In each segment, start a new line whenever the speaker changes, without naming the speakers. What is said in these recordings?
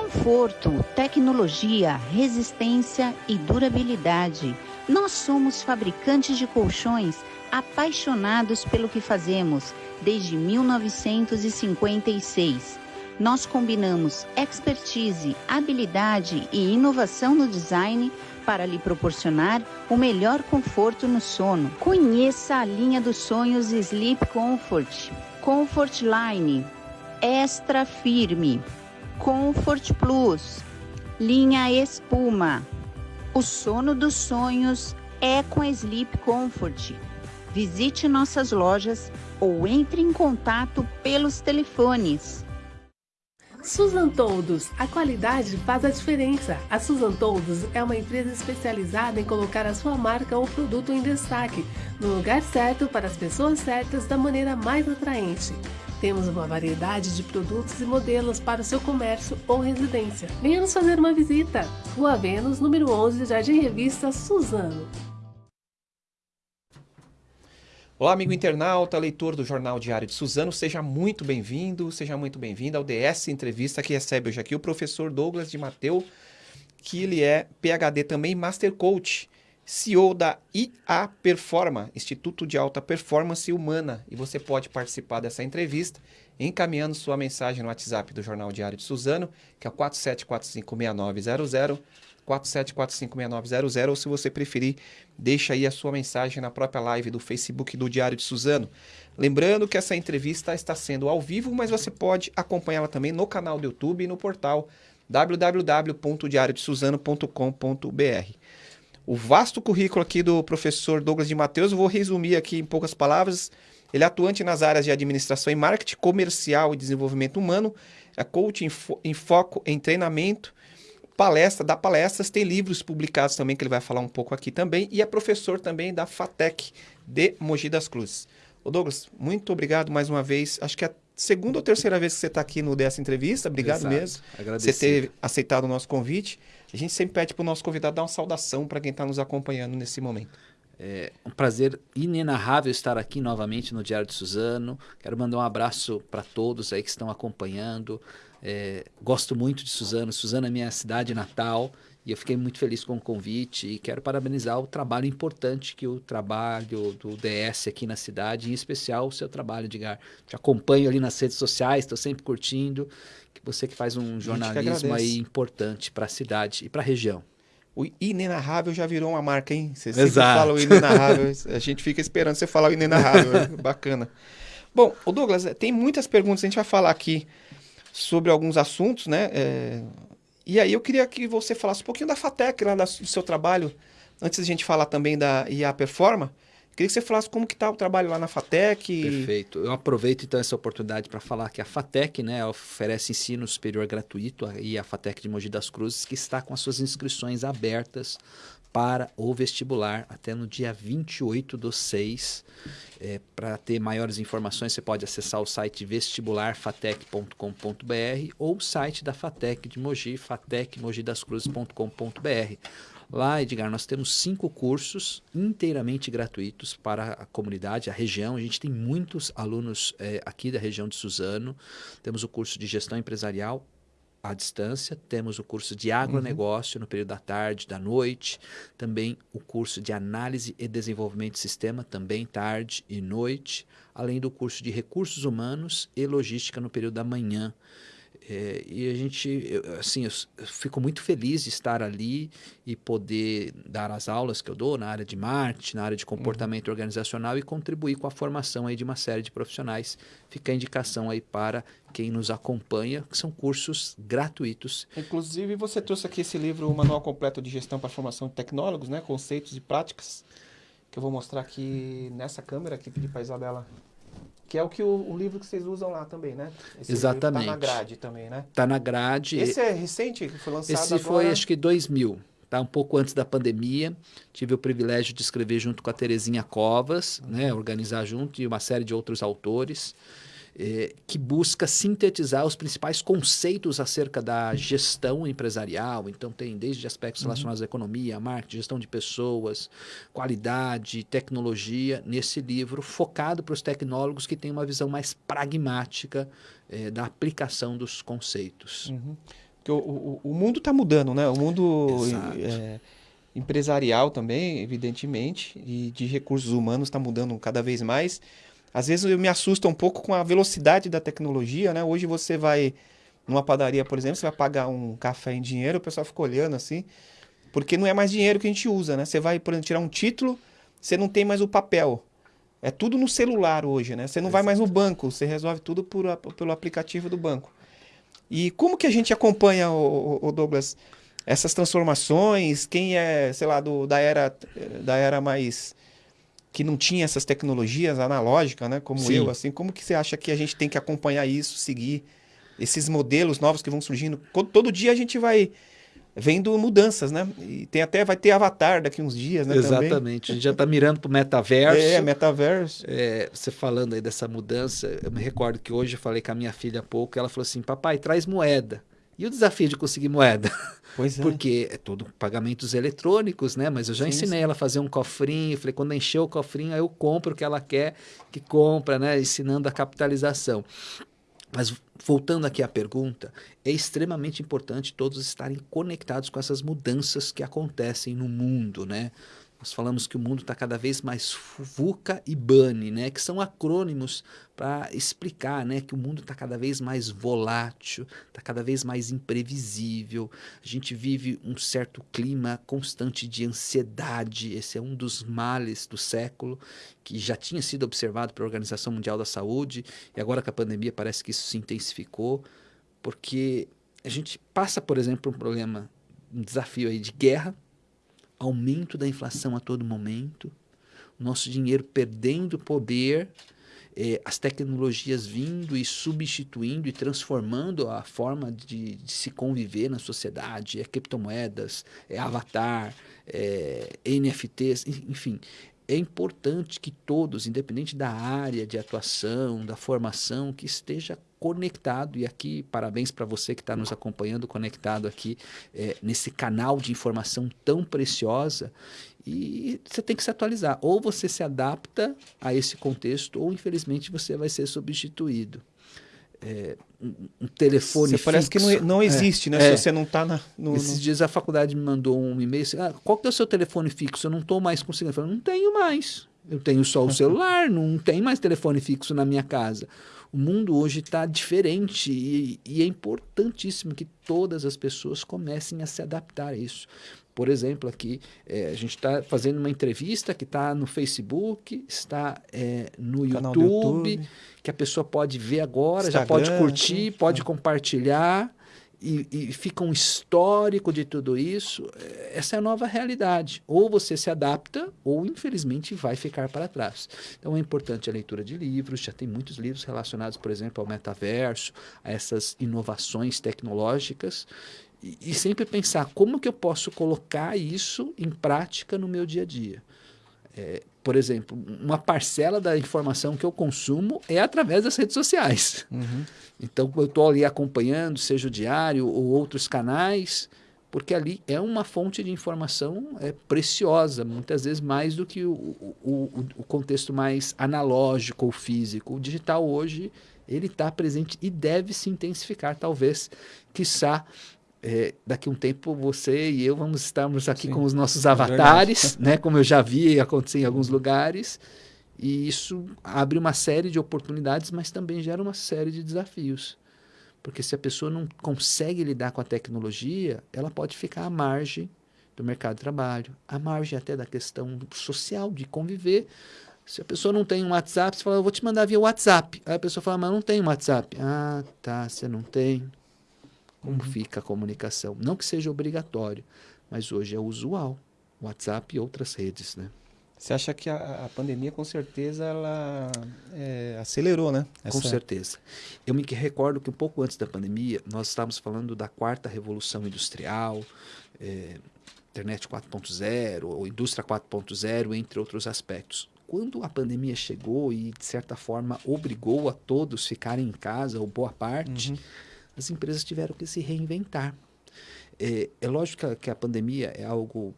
Conforto, tecnologia, resistência e durabilidade. Nós somos fabricantes de colchões apaixonados pelo que fazemos desde 1956. Nós combinamos expertise, habilidade e inovação no design para lhe proporcionar o melhor conforto no sono. Conheça a linha dos sonhos Sleep Comfort, Comfort Line, Extra Firme, Comfort Plus, linha Espuma. O sono dos sonhos é com Sleep Comfort. Visite nossas lojas ou entre em contato pelos telefones
Susan Toldos, a qualidade faz a diferença. A Susan Toldos é uma empresa especializada em colocar a sua marca ou produto em destaque, no lugar certo para as pessoas certas da maneira mais atraente. Temos uma variedade de produtos e modelos para o seu comércio ou residência. Venha nos fazer uma visita. Rua Vênus, número 11, Jardim Revista Suzano.
Olá, amigo internauta, leitor do Jornal Diário de Suzano, seja muito bem-vindo, seja muito bem-vindo ao DS Entrevista que recebe hoje aqui o professor Douglas de Mateu, que ele é PhD também Master Coach, CEO da IA Performa, Instituto de Alta Performance Humana, e você pode participar dessa entrevista encaminhando sua mensagem no WhatsApp do Jornal Diário de Suzano, que é o 47456900 47456900 ou se você preferir, deixa aí a sua mensagem na própria live do Facebook do Diário de Suzano. Lembrando que essa entrevista está sendo ao vivo, mas você pode acompanhá-la também no canal do YouTube e no portal www.diariodesuzano.com.br. O vasto currículo aqui do professor Douglas de Mateus, eu vou resumir aqui em poucas palavras. Ele é atuante nas áreas de administração e marketing, comercial e desenvolvimento humano, é coach em, fo em foco em treinamento, palestra, dá palestras, tem livros publicados também, que ele vai falar um pouco aqui também, e é professor também da FATEC de Mogi das Cruzes. Ô Douglas, muito obrigado mais uma vez. Acho que é a segunda ou terceira vez que você está aqui no dessa entrevista. Obrigado Exato. mesmo. Agradeço. Você ter aceitado o nosso convite. A gente sempre pede para o nosso convidado dar uma saudação para quem está nos acompanhando nesse momento.
É um prazer inenarrável estar aqui novamente no Diário de Suzano. Quero mandar um abraço para todos aí que estão acompanhando. É, gosto muito de Suzano. Suzano é minha cidade natal e eu fiquei muito feliz com o convite e quero parabenizar o trabalho importante que o trabalho do DS aqui na cidade, em especial o seu trabalho, Edgar. Te acompanho ali nas redes sociais, estou sempre curtindo. Que você que faz um jornalismo aí importante para a cidade e para a região.
O inenarrável já virou uma marca, hein? Você sempre Exato. fala o inenarrável. a gente fica esperando você falar o inenarrável. Bacana. Bom, o Douglas, tem muitas perguntas, a gente vai falar aqui sobre alguns assuntos, né? É... E aí eu queria que você falasse um pouquinho da FATEC, lá do seu trabalho, antes da gente falar também da IA Performa. Queria que você falasse como que está o trabalho lá na FATEC.
Perfeito. Eu aproveito então essa oportunidade para falar que a FATEC né, oferece ensino superior gratuito e a FATEC de Mogi das Cruzes, que está com as suas inscrições abertas para o vestibular até no dia 28 do 6. É, para ter maiores informações, você pode acessar o site vestibularfatec.com.br ou o site da FATEC de Mogi, fatecmogidascruzes.com.br. Lá, Edgar, nós temos cinco cursos inteiramente gratuitos para a comunidade, a região. A gente tem muitos alunos é, aqui da região de Suzano. Temos o curso de gestão empresarial à distância, temos o curso de agronegócio uhum. no período da tarde, da noite, também o curso de análise e desenvolvimento de sistema, também tarde e noite, além do curso de recursos humanos e logística no período da manhã. É, e a gente, eu, assim, eu, fico muito feliz de estar ali e poder dar as aulas que eu dou na área de marketing, na área de comportamento uhum. organizacional e contribuir com a formação aí de uma série de profissionais. Fica a indicação aí para quem nos acompanha, que são cursos gratuitos.
Inclusive, você trouxe aqui esse livro, o Manual Completo de Gestão para Formação de Tecnólogos, né? Conceitos e Práticas, que eu vou mostrar aqui nessa câmera, aqui pedir para a Isabela que é o que o, o, livro que vocês usam lá também, né?
Esse Exatamente.
Está na grade também, né?
Está na grade.
Esse é recente, que foi lançado
Esse
agora?
foi, acho que 2000. Tá um pouco antes da pandemia. Tive o privilégio de escrever junto com a Terezinha Covas, uhum. né? Organizar junto e uma série de outros autores. É, que busca sintetizar os principais conceitos acerca da gestão empresarial. Então, tem desde aspectos uhum. relacionados à economia, marketing, gestão de pessoas, qualidade, tecnologia, nesse livro, focado para os tecnólogos que têm uma visão mais pragmática é, da aplicação dos conceitos.
Uhum. Porque o, o, o mundo está mudando, né? O mundo é, empresarial também, evidentemente, e de recursos humanos está mudando cada vez mais. Às vezes eu me assusto um pouco com a velocidade da tecnologia, né? Hoje você vai numa padaria, por exemplo, você vai pagar um café em dinheiro, o pessoal fica olhando assim, porque não é mais dinheiro que a gente usa, né? Você vai, por exemplo, tirar um título, você não tem mais o papel. É tudo no celular hoje, né? Você não vai mais no banco, você resolve tudo por, pelo aplicativo do banco. E como que a gente acompanha, o, o Douglas, essas transformações? Quem é, sei lá, do, da era da era mais que não tinha essas tecnologias analógicas, né? Como Sim. eu, assim, como que você acha que a gente tem que acompanhar isso, seguir esses modelos novos que vão surgindo? Todo dia a gente vai vendo mudanças, né? E tem até vai ter Avatar daqui uns dias, né?
Exatamente.
Também.
A gente já está mirando para o metaverso.
É, metaverso.
É, você falando aí dessa mudança, eu me recordo que hoje eu falei com a minha filha há pouco, ela falou assim, papai, traz moeda. E o desafio de conseguir moeda?
Pois é.
Porque é tudo pagamentos eletrônicos, né? Mas eu já sim, ensinei sim. ela a fazer um cofrinho. Falei, quando encher o cofrinho, aí eu compro o que ela quer que compra, né? Ensinando a capitalização. Mas voltando aqui à pergunta, é extremamente importante todos estarem conectados com essas mudanças que acontecem no mundo, né? Nós falamos que o mundo está cada vez mais VUCA e BANI, né? que são acrônimos para explicar né? que o mundo está cada vez mais volátil, está cada vez mais imprevisível. A gente vive um certo clima constante de ansiedade. Esse é um dos males do século, que já tinha sido observado pela Organização Mundial da Saúde, e agora com a pandemia parece que isso se intensificou, porque a gente passa, por exemplo, um problema, um desafio aí de guerra, aumento da inflação a todo momento, nosso dinheiro perdendo poder, eh, as tecnologias vindo e substituindo e transformando a forma de, de se conviver na sociedade, é criptomoedas, é avatar, é NFTs, enfim. É importante que todos, independente da área de atuação, da formação, que esteja conectado. E aqui, parabéns para você que está nos acompanhando, conectado aqui é, nesse canal de informação tão preciosa. E você tem que se atualizar. Ou você se adapta a esse contexto, ou infelizmente você vai ser substituído. É, um, telefone você
parece que não, não existe, é, né? É. Se você não está na.
No, Esses no... dias a faculdade me mandou um e-mail assim: ah, qual que é o seu telefone fixo? Eu não estou mais conseguindo. Eu falei, não tenho mais. Eu tenho só o celular, não tem mais telefone fixo na minha casa. O mundo hoje está diferente e, e, é importantíssimo que todas as pessoas comecem a se adaptar a isso. Por exemplo, aqui é, a gente está fazendo uma entrevista que está no Facebook, está é, no YouTube, YouTube, que a pessoa pode ver agora, Instagram, já pode curtir, pode é. compartilhar e, e, fica um histórico de tudo isso, é, essa é a nova realidade. Ou você se adapta, ou infelizmente vai ficar para trás. Então é importante a leitura de livros, já tem muitos livros relacionados, por exemplo, ao metaverso, a essas inovações tecnológicas, e, e sempre pensar como que eu posso colocar isso em prática no meu dia a dia. É, por exemplo, uma parcela da informação que eu consumo é através das redes sociais. Uhum. Então, eu estou ali acompanhando, seja o diário ou outros canais, porque ali é uma fonte de informação é, preciosa, muitas vezes mais do que o, o, o contexto mais analógico ou físico. O digital hoje ele está presente e deve se intensificar, talvez, quiçá, é, daqui a um tempo você e eu vamos estarmos aqui Sim, com os nossos é avatares, é né, como eu já vi acontecer em alguns lugares, e isso abre uma série de oportunidades, mas também gera uma série de desafios. Porque se a pessoa não consegue lidar com a tecnologia, ela pode ficar à margem do mercado de trabalho, à margem até da questão social, de conviver. Se a pessoa não tem um WhatsApp, você fala, eu vou te mandar via WhatsApp. Aí a pessoa fala, mas não tem um WhatsApp. Ah, tá, você não tem como uhum. fica a comunicação. Não que seja obrigatório, mas hoje é usual. WhatsApp e outras redes, né?
Você acha que a, a pandemia, com certeza, ela é, acelerou, né?
Essa... Com certeza. Eu me recordo que um pouco antes da pandemia, nós estávamos falando da quarta revolução industrial, é, internet 4.0, ou indústria 4.0, entre outros aspectos. Quando a pandemia chegou e, de certa forma, obrigou a todos ficarem em casa, ou boa parte, uhum as empresas tiveram que se reinventar. É, é lógico que a, pandemia é algo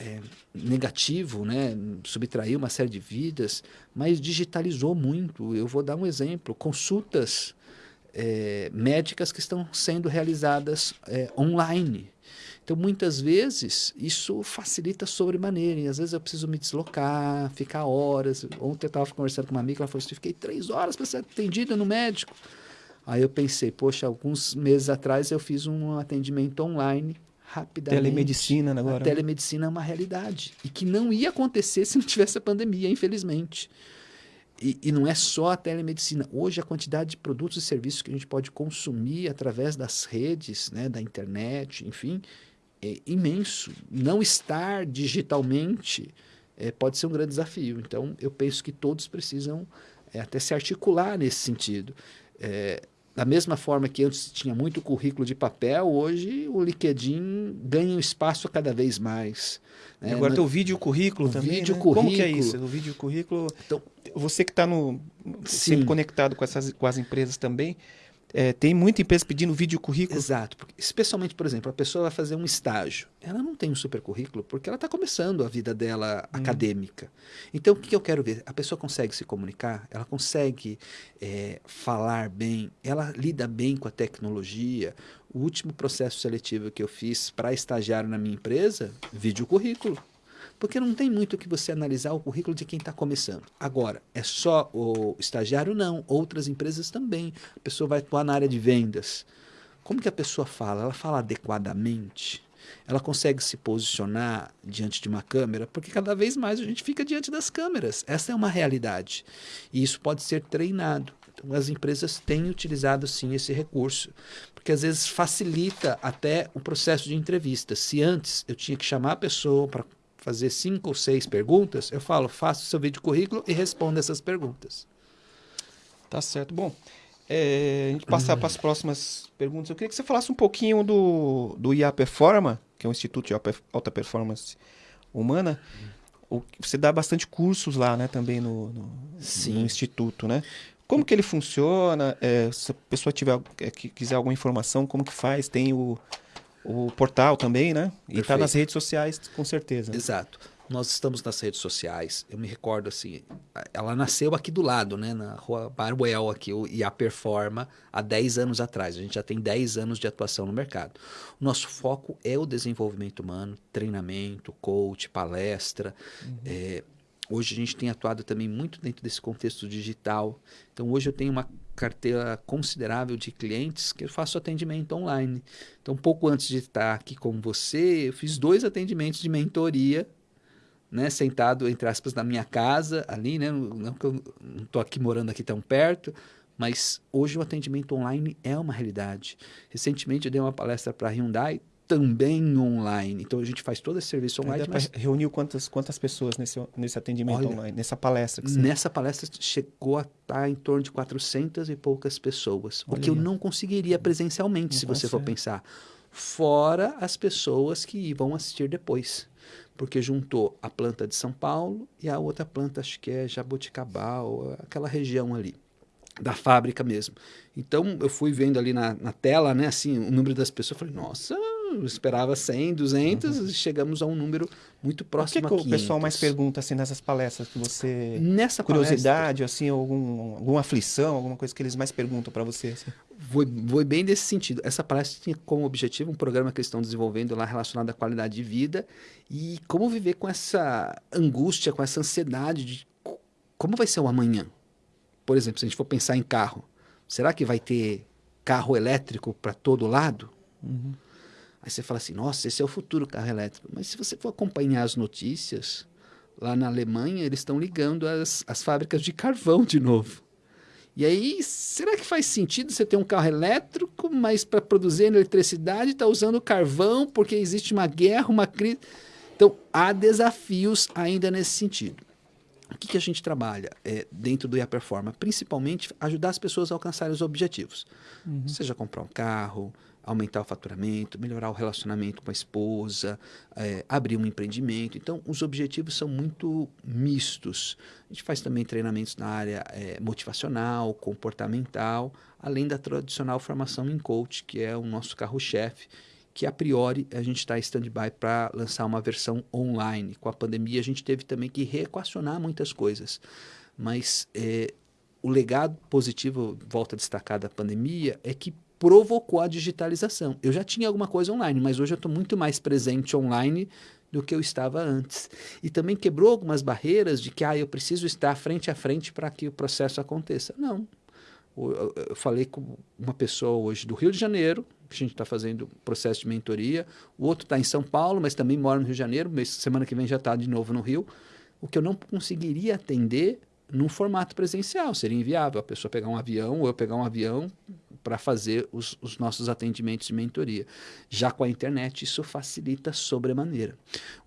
é, negativo, né? subtraiu uma série de vidas, mas digitalizou muito. Eu vou dar um exemplo: consultas é, médicas que estão sendo realizadas é, online. Então, muitas vezes, isso facilita sobremaneira. E às vezes eu preciso me deslocar, ficar horas. Ontem eu estava conversando com uma amiga, ela falou assim, fiquei três horas para ser atendida no médico. Aí eu pensei, poxa, alguns meses atrás eu fiz um atendimento online rapidamente.
Telemedicina agora. A
né? telemedicina é uma realidade. E que não ia acontecer se não tivesse a pandemia, infelizmente. E, e, não é só a telemedicina. Hoje, a quantidade de produtos e serviços que a gente pode consumir através das redes, né, da internet, enfim, é imenso. Não estar digitalmente é, pode ser um grande desafio. Então, eu penso que todos precisam é, até se articular nesse sentido. É, da mesma forma que antes tinha muito currículo de papel, hoje o LinkedIn ganha um espaço cada vez mais.
Né? Agora tem o vídeo currículo o também. Vídeo né? currículo. Como que é isso? O vídeo currículo. Então, você que está no sempre conectado com essas com as empresas também, é, tem muita empresa pedindo vídeo currículo.
Exato. Porque, especialmente, por exemplo, a pessoa vai fazer um estágio. Ela não tem um super currículo porque ela está começando a vida dela hum. acadêmica. Então, o que eu quero ver? A pessoa consegue se comunicar, ela consegue é, falar bem, ela lida bem com a tecnologia. O último processo seletivo que eu fiz para estagiário na minha empresa, vídeo currículo. Porque não tem muito que você analisar o currículo de quem está começando. Agora, é só o estagiário? Não. Outras empresas também. A pessoa vai atuar na área de vendas. Como que a pessoa fala? Ela fala adequadamente? Ela consegue se posicionar diante de uma câmera? Porque cada vez mais a gente fica diante das câmeras. Essa é uma realidade. E isso pode ser treinado. Então, as empresas têm utilizado sim esse recurso, porque às vezes facilita até o processo de entrevista. Se antes eu tinha que chamar a pessoa para fazer cinco ou seis perguntas, eu falo, faça o seu vídeo currículo e responda essas perguntas.
Tá certo. Bom, é, a gente passar para as próximas perguntas. Eu queria que você falasse um pouquinho do, do IA Performa, que é um instituto de alta performance humana. O, você dá bastante cursos lá, né, também no, no, no instituto, né? Como que ele funciona? É, se a pessoa tiver, é, quiser alguma informação, como que faz? Tem o, o portal também, né? E está nas redes sociais, com certeza.
Exato. Nós estamos nas redes sociais. Eu me recordo assim, ela nasceu aqui do lado, né, na Rua Barwell aqui, e a Performa há 10 anos atrás. A gente já tem 10 anos de atuação no mercado. O nosso foco é o desenvolvimento humano, treinamento, coach, palestra. Uhum. É, hoje a gente tem atuado também muito dentro desse contexto digital. Então hoje eu tenho uma carteira considerável de clientes que eu faço atendimento online. Então, pouco antes de estar aqui com você, eu fiz dois atendimentos de mentoria, né, sentado, entre aspas, na minha casa, ali, né, não que eu não estou aqui morando aqui tão perto, mas hoje o atendimento online é uma realidade. Recentemente eu dei uma palestra para a Hyundai, também online. Então a gente faz todo esse serviço online.
Mas... Reuniu quantas, quantas pessoas nesse, nesse atendimento Olha, online, nessa palestra?
Você... Nessa palestra chegou a estar em torno de 400 e poucas pessoas. Olha o que eu não conseguiria presencialmente, não se você for pensar. Fora as pessoas que vão assistir depois. Porque juntou a planta de São Paulo e a outra planta, acho que é Jaboticabal, aquela região ali da fábrica mesmo. Então eu fui vendo ali na, na tela, né, assim, o número das pessoas, falei, nossa, eu esperava 100, 200 uhum. e chegamos a um número muito próximo
o que,
que
o pessoal mais pergunta assim nessas palestras que você nessa curiosidade palestra, assim algum, alguma aflição alguma coisa que eles mais perguntam para você assim?
foi, foi bem desse sentido essa palestra tinha como objetivo um programa que eles estão desenvolvendo lá relacionado à qualidade de vida e como viver com essa angústia com essa ansiedade de como vai ser o amanhã por exemplo se a gente for pensar em carro será que vai ter carro elétrico para todo lado uhum. Aí você fala assim, nossa, esse é o futuro carro elétrico. Mas se você for acompanhar as notícias, lá na Alemanha eles estão ligando as, as fábricas de carvão de novo. E aí, será que faz sentido você ter um carro elétrico, mas para produzir eletricidade está usando carvão porque existe uma guerra, uma crise? Então, há desafios ainda nesse sentido. O que, que a gente trabalha é, dentro do IA Performa? Principalmente ajudar as pessoas a alcançarem os objetivos. Uhum. Seja comprar um carro, aumentar o faturamento, melhorar o relacionamento com a esposa, é, abrir um empreendimento. Então, os objetivos são muito mistos. A gente faz também treinamentos na área é, motivacional, comportamental, além da tradicional formação em coach, que é o nosso carro-chefe, que a priori a gente está em stand-by para lançar uma versão online. Com a pandemia, a gente teve também que reequacionar muitas coisas. Mas é, o legado positivo, volta a destacar da pandemia, é que provocou a digitalização. Eu já tinha alguma coisa online, mas hoje eu estou muito mais presente online do que eu estava antes. E também quebrou algumas barreiras de que ah, eu preciso estar frente a frente para que o processo aconteça. Não. Eu falei com uma pessoa hoje do Rio de Janeiro, que a gente está fazendo processo de mentoria, o outro está em São Paulo, mas também mora no Rio de Janeiro, semana que vem já está de novo no Rio. O que eu não conseguiria atender num formato presencial, seria inviável a pessoa pegar um avião ou eu pegar um avião para fazer os, os, nossos atendimentos de mentoria. Já com a internet, isso facilita sobremaneira.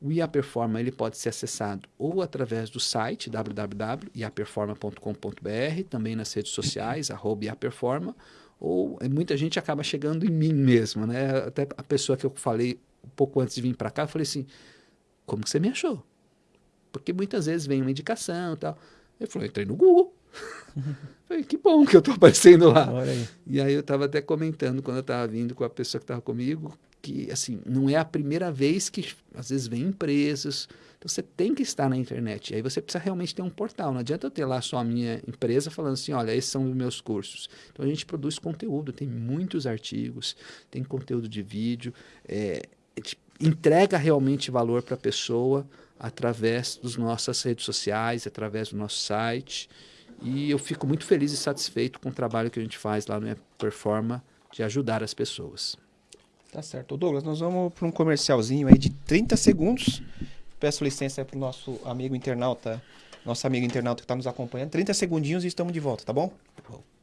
O IA Performa ele pode ser acessado ou através do site www.iaperforma.com.br, também nas redes sociais, arroba iaperforma, ou muita gente acaba chegando em mim mesmo, né? Até a pessoa que eu falei um pouco antes de vir para cá, eu falei assim, como que você me achou? Porque muitas vezes vem uma indicação e tal. Ele falou, entrei no Google. Falei, que bom que eu estou aparecendo lá. Aí. E aí eu estava até comentando quando eu estava vindo com a pessoa que estava comigo, que assim, não é a primeira vez que às vezes vem empresas. Então você tem que estar na internet. E aí você precisa realmente ter um portal. Não adianta eu ter lá só a minha empresa falando assim, olha, esses são os meus cursos. Então a gente produz conteúdo, tem muitos artigos, tem conteúdo de vídeo, é, entrega realmente valor para a pessoa através das nossas redes sociais, através do nosso site. E eu fico muito feliz e satisfeito com o trabalho que a gente faz lá no Performa de ajudar as pessoas.
Tá certo. Douglas, nós vamos para um comercialzinho aí de 30 segundos. Peço licença para o nosso amigo internauta, nosso amigo internauta que está nos acompanhando. 30 segundinhos e estamos de volta, tá bom? bom.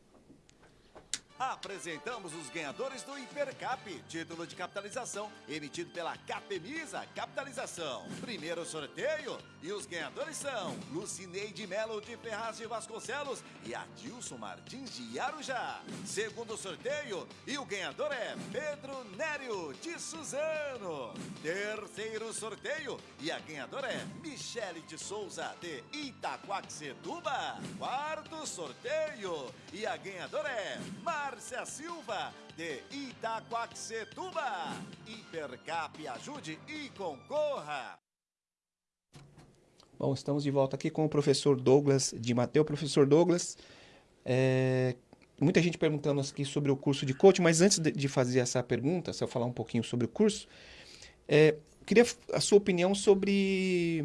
Apresentamos os ganhadores do Hipercap, título de capitalização emitido pela Capemisa Capitalização. Primeiro sorteio e os ganhadores são Lucineide Melo de Ferraz de Vasconcelos e Adilson Martins de Arujá. Segundo sorteio e o ganhador é Pedro Nério de Suzano. Terceiro sorteio e a ganhadora é Michele de Souza de Itaquaquecetuba. Quarto sorteio e a ganhadora é Márcia Márcia Silva, de Itaquaquecetuba. Hipercap ajude e concorra.
Bom, estamos de volta aqui com o professor Douglas de Mateu. Professor Douglas, é, muita gente perguntando aqui sobre o curso de coaching, mas antes de, fazer essa pergunta, se eu falar um pouquinho sobre o curso, é, queria a sua opinião sobre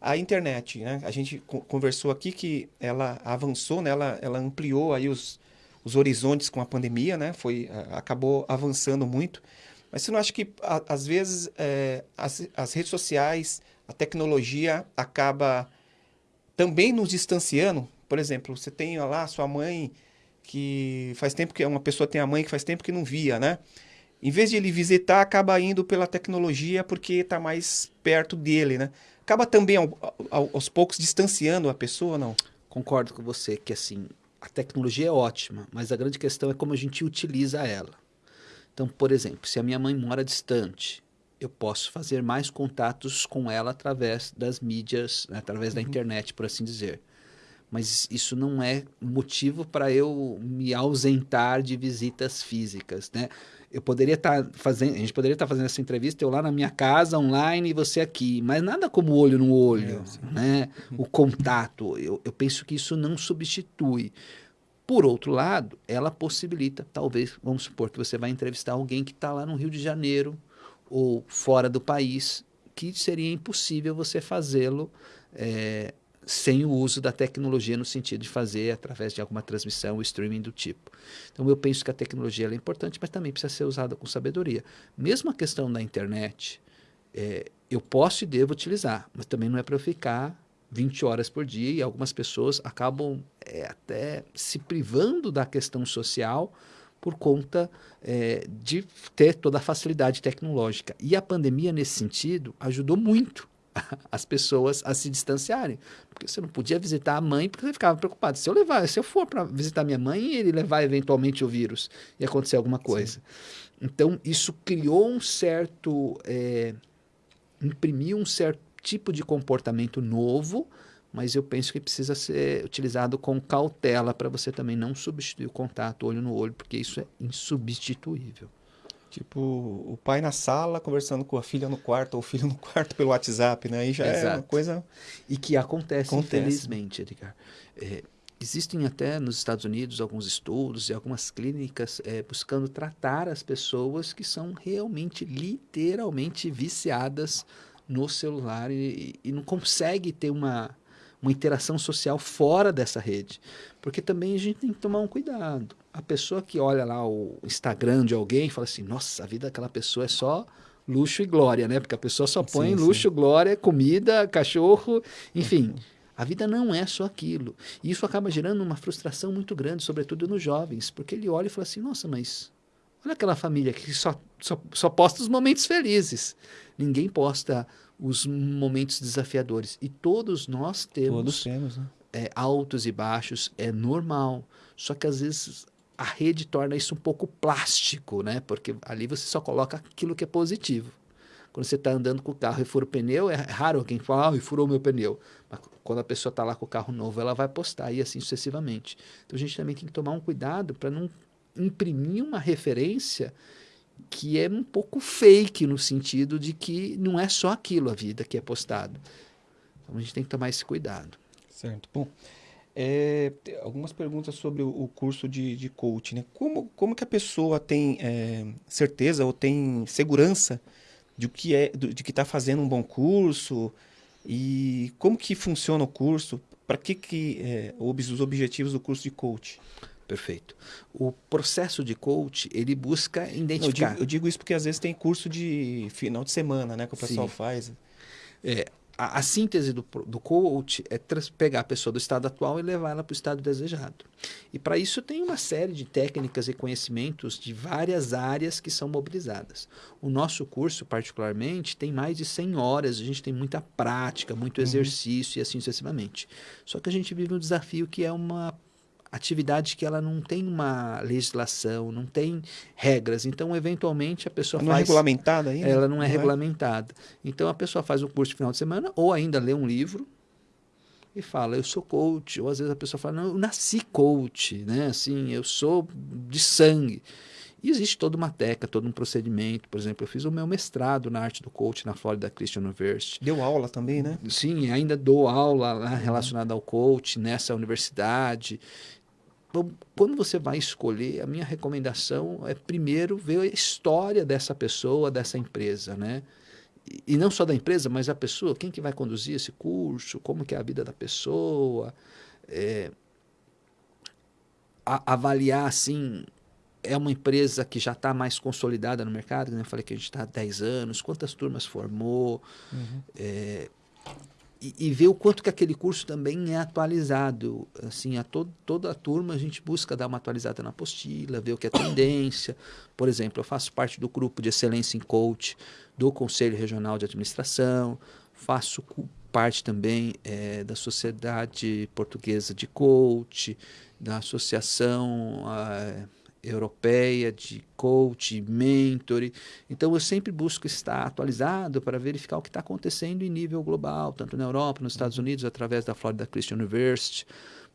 a internet. Né? A gente conversou aqui que ela avançou, né? ela, ela ampliou aí os, os horizontes com a pandemia, né? Foi, acabou avançando muito. Mas você não acha que, a, às vezes, é, as, as redes sociais, a tecnologia acaba também nos distanciando? Por exemplo, você tem lá sua mãe que faz tempo que uma pessoa tem a mãe que faz tempo que não via, né? Em vez de ele visitar, acaba indo pela tecnologia porque está mais perto dele, né? Acaba também aos poucos distanciando a pessoa, não?
Concordo com você que assim a tecnologia é ótima, mas a grande questão é como a gente utiliza ela. Então, por exemplo, se a minha mãe mora distante, eu posso fazer mais contatos com ela através das mídias, né, através uhum. da internet, por assim dizer. Mas isso não é motivo para eu me ausentar de visitas físicas, né? Eu poderia estar tá fazendo, a gente poderia estar tá fazendo essa entrevista eu lá na minha casa online e você aqui, mas nada como olho no olho, é, né? O contato, eu, eu penso que isso não substitui. Por outro lado, ela possibilita, talvez, vamos supor que você vai entrevistar alguém que está lá no Rio de Janeiro ou fora do país, que seria impossível você fazê-lo é, sem o uso da tecnologia no sentido de fazer através de alguma transmissão streaming do tipo. Então eu penso que a tecnologia é importante, mas também precisa ser usada com sabedoria. Mesmo a questão da internet, é, eu posso e devo utilizar, mas também não é para eu ficar 20 horas por dia e algumas pessoas acabam é, até se privando da questão social por conta é, de ter toda a facilidade tecnológica. E a pandemia, nesse sentido, ajudou muito as pessoas a se distanciarem. Porque você não podia visitar a mãe porque você ficava preocupado. Se eu levar, se eu for para visitar minha mãe e ele levar eventualmente o vírus e acontecer alguma coisa. Sim. Então, isso criou um certo. É, imprimiu um certo tipo de comportamento novo, mas eu penso que precisa ser utilizado com cautela para você também não substituir o contato olho no olho, porque isso é insubstituível.
Tipo, o pai na sala conversando com a filha no quarto, ou o filho no quarto pelo WhatsApp, né? Aí já Exato. é uma coisa.
E que acontece, acontece. infelizmente, Edgar. É, Existem até nos Estados Unidos alguns estudos e algumas clínicas é, buscando tratar as pessoas que são realmente, literalmente viciadas no celular e, e não consegue ter uma, uma interação social fora dessa rede. Porque também a gente tem que tomar um cuidado. A pessoa que olha lá o Instagram de alguém fala assim, nossa, a vida daquela pessoa é só luxo e glória, né? Porque a pessoa só põe sim, luxo, sim. glória, comida, cachorro, enfim. Uhum. A vida não é só aquilo. E isso acaba gerando uma frustração muito grande, sobretudo nos jovens, porque ele olha e fala assim: nossa, mas olha aquela família que só, só, só posta os momentos felizes. Ninguém posta os momentos desafiadores. E todos nós temos,
todos temos né?
é, altos e baixos, é normal. Só que às vezes a rede torna isso um pouco plástico, né? Porque ali você só coloca aquilo que é positivo. Quando você está andando com o carro e fura o pneu, é raro alguém falar, ah, e furou meu pneu. Mas quando a pessoa está lá com o carro novo, ela vai postar e assim sucessivamente. Então a gente também tem que tomar um cuidado para não imprimir uma referência que é um pouco fake no sentido de que não é só aquilo a vida que é postado. Então a gente tem que tomar esse cuidado.
Certo. Bom, é, algumas perguntas sobre o, o curso de, de coaching. Né? Como, como que a pessoa tem é, certeza ou tem segurança de que é de que está fazendo um bom curso e como que funciona o curso? Para que que é, os objetivos do curso de coach?
Perfeito. O processo de coach, ele busca identificar.
eu, digo, eu, digo, isso porque às vezes tem curso de final de semana, né, que o pessoal Sim. faz.
É, a, a, síntese do, do coach é pegar a pessoa do estado atual e levar ela para o estado desejado. E para isso tem uma série de técnicas e conhecimentos de várias áreas que são mobilizadas. O nosso curso, particularmente, tem mais de 100 horas, a gente tem muita prática, muito uhum. exercício e assim sucessivamente. Só que a gente vive um desafio que é uma atividade que ela não tem uma legislação, não tem regras. Então, eventualmente, a pessoa é faz...
Não é regulamentada ainda?
Ela não é não regulamentada. É? Então, a pessoa faz um curso de final de semana ou ainda lê um livro e fala, eu sou coach. Ou às vezes a pessoa fala, não, eu nasci coach, né? Assim, eu sou de sangue. E existe toda uma técnica, todo um procedimento. Por exemplo, eu fiz o meu mestrado na arte do coach na Florida Christian University.
Deu aula também, né?
Sim, ainda dou aula lá relacionada ao coach nessa universidade quando você vai escolher, a minha recomendação é primeiro ver a história dessa pessoa, dessa empresa, né? E, e não só da empresa, mas a pessoa, quem que vai conduzir esse curso, como que é a vida da pessoa, é, a, avaliar assim, é uma empresa que já está mais consolidada no mercado, né? eu falei que a gente está há 10 anos, quantas turmas formou, uhum. é, e, ver o quanto que aquele curso também é atualizado. Assim, a to, toda a turma a gente busca dar uma atualizada na apostila, ver o que é tendência. Por exemplo, eu faço parte do grupo de excelência em coach do Conselho Regional de Administração, faço parte também é, da Sociedade Portuguesa de Coach, da Associação... Ah, europeia de coach, mentor. Então eu sempre busco estar atualizado para verificar o que está acontecendo em nível global, tanto na Europa, nos Estados Unidos, através da Florida Christian University.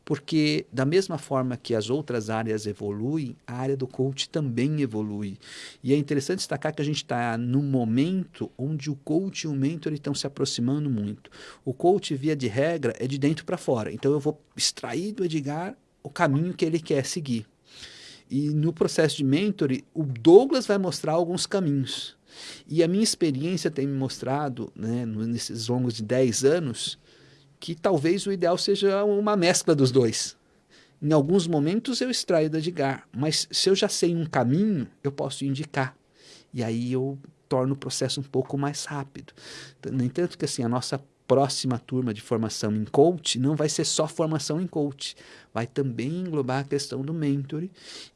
Porque, da mesma forma que as outras áreas evoluem, a área do coach também evolui. E é interessante destacar que a gente está num momento onde o coach e o mentor estão se aproximando muito. O coach, via de regra, é de dentro para fora. Então, eu vou extrair do Edgar o caminho que ele quer seguir. E no processo de mentoring, o Douglas vai mostrar alguns caminhos. E a minha experiência tem me mostrado, né, nesses longos de 10 anos, que talvez o ideal seja uma mescla dos dois. Em alguns momentos eu extraio da Edgar, mas se eu já sei um caminho, eu posso indicar. E aí eu torno o processo um pouco mais rápido. No entanto, que assim, a nossa próxima turma de formação em coach não vai ser só formação em coach, vai também englobar a questão do mentor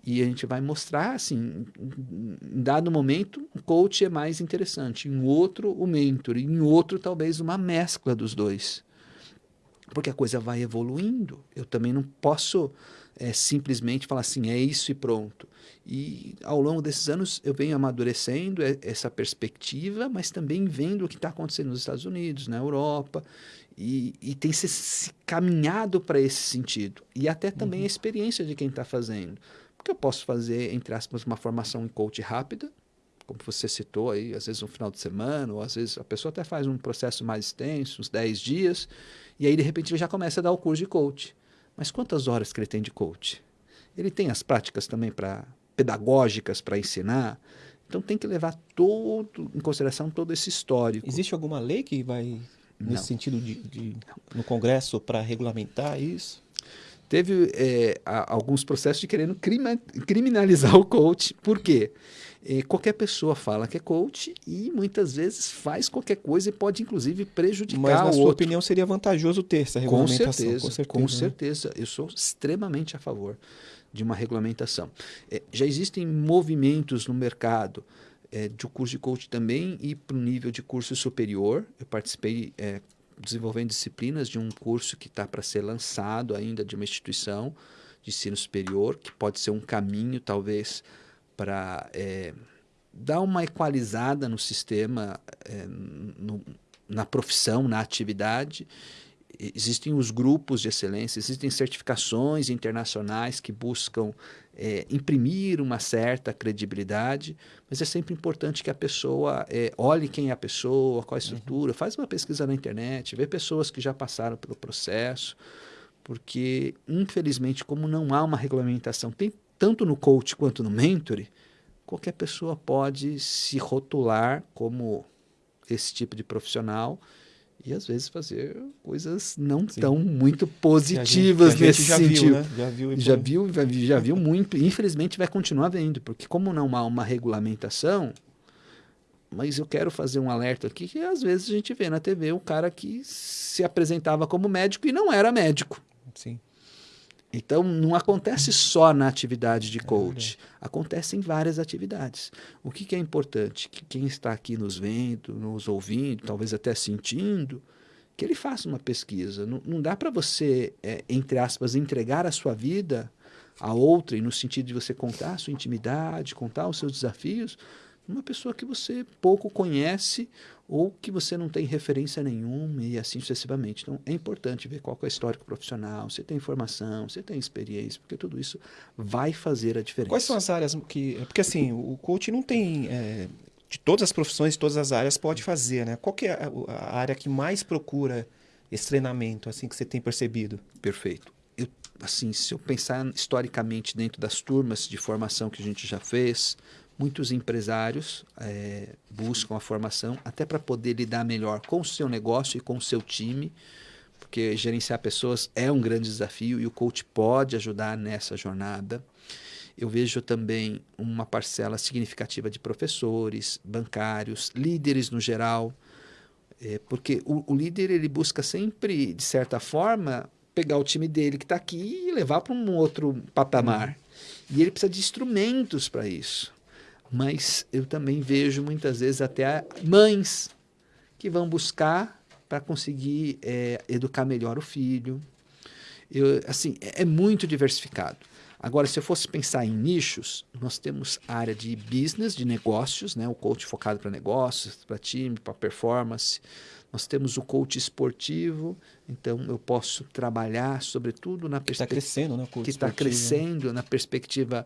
e a gente vai mostrar assim, em dado momento o coach é mais interessante, em outro o mentor, em outro talvez uma mescla dos dois. Porque a coisa vai evoluindo. Eu também não posso é, simplesmente falar assim, é isso e pronto. E ao longo desses anos eu venho amadurecendo essa perspectiva, mas também vendo o que está acontecendo nos Estados Unidos, na Europa, e, e tem se, se caminhado para esse sentido. E até também uhum. a experiência de quem está fazendo. Porque eu posso fazer, entre aspas, uma formação em coach rápida, como você citou aí, às vezes um final de semana, ou às vezes a pessoa até faz um processo mais extenso, uns 10 dias, e aí de repente ele já começa a dar o curso de coach. Mas quantas horas que ele tem de coach? Ele tem as práticas também para pedagógicas para ensinar. Então tem que levar todo em consideração todo esse histórico.
Existe alguma lei que vai nesse
Não.
sentido de, de- no Congresso para regulamentar isso?
Teve é, a- alguns processos de querendo crima- criminalizar o coach. Por quê? É, qualquer pessoa fala que é coach e muitas vezes faz qualquer coisa e pode inclusive prejudicar
Mas na
o
sua
outro.
opinião seria vantajoso ter essa
Com
regulamentação?
certeza, com certeza,
né?
Eu sou extremamente a favor de uma regulamentação. É, já existem movimentos no mercado é, de um curso de coach também e para o nível de curso superior. Eu participei é, desenvolvendo disciplinas de um curso que está para ser lançado ainda de uma instituição de ensino superior, que pode ser um caminho, talvez, para é, dar uma equalizada no sistema, é, no- na profissão, na atividade. Existem os grupos de excelência, existem certificações internacionais que buscam é, imprimir uma certa credibilidade, mas é sempre importante que a pessoa é, olhe quem é a pessoa, qual a estrutura, faz uma pesquisa na internet, vê pessoas que já passaram pelo processo, porque, infelizmente, como não há uma regulamentação, tem tanto no coach quanto no mentor, qualquer pessoa pode se rotular como esse tipo de profissional e às vezes fazer coisas não
Sim.
tão muito
Que a gente-
positivas
que a
nesse sentido.
Viu, né? Já viu,
Já viu, já vi- já viu muito, infelizmente vai continuar vendo, porque como não há uma regulamentação, mas eu quero fazer um alerta aqui que às vezes a gente vê na TV um cara que se apresentava como médico e não era médico.
Sim.
Então, não acontece só na atividade de coach,
verdade.
acontece em várias atividades. O que, que é importante? Que quem está aqui nos vendo, nos ouvindo, talvez até sentindo, que ele faça uma pesquisa. Não, não dá para você, é, entre aspas, entregar a sua vida a outrem, no sentido de você contar a sua intimidade, contar os seus desafios, uma pessoa que você pouco conhece ou que você não tem referência nenhuma e assim sucessivamente. Então, é importante ver qual é o histórico profissional, você tem informação, você tem experiência, porque tudo isso vai fazer a diferença.
Quais são as áreas que. Porque assim, o coach não tem. é, de todas as profissões, de todas as áreas, pode fazer, né? Qual que é a, a área que mais procura esse treinamento, assim, que você tem percebido?
Perfeito. Eu, assim, se eu pensar historicamente dentro das turmas de formação que a gente já fez, muitos empresários eh, buscam a formação até para poder lidar melhor com o seu negócio e com o seu time, porque gerenciar pessoas é um grande desafio e o coach pode ajudar nessa jornada. Eu vejo também uma parcela significativa de professores, bancários, líderes no geral, é, porque o, o líder ele busca sempre, de certa forma, pegar o time dele que está aqui e levar para um outro patamar. E ele precisa de instrumentos para isso. Mas eu também vejo muitas vezes até mães que vão buscar para conseguir é, educar melhor o filho. Eu, assim, é, é muito diversificado. Agora, se eu fosse pensar em nichos, nós temos área de business, de negócios, né? o coach focado para negócios, para time, para performance. Nós temos o coach esportivo, então eu posso trabalhar, sobretudo, na
Que está
perspectiva
crescendo, né?
que está
né?
crescendo na perspectiva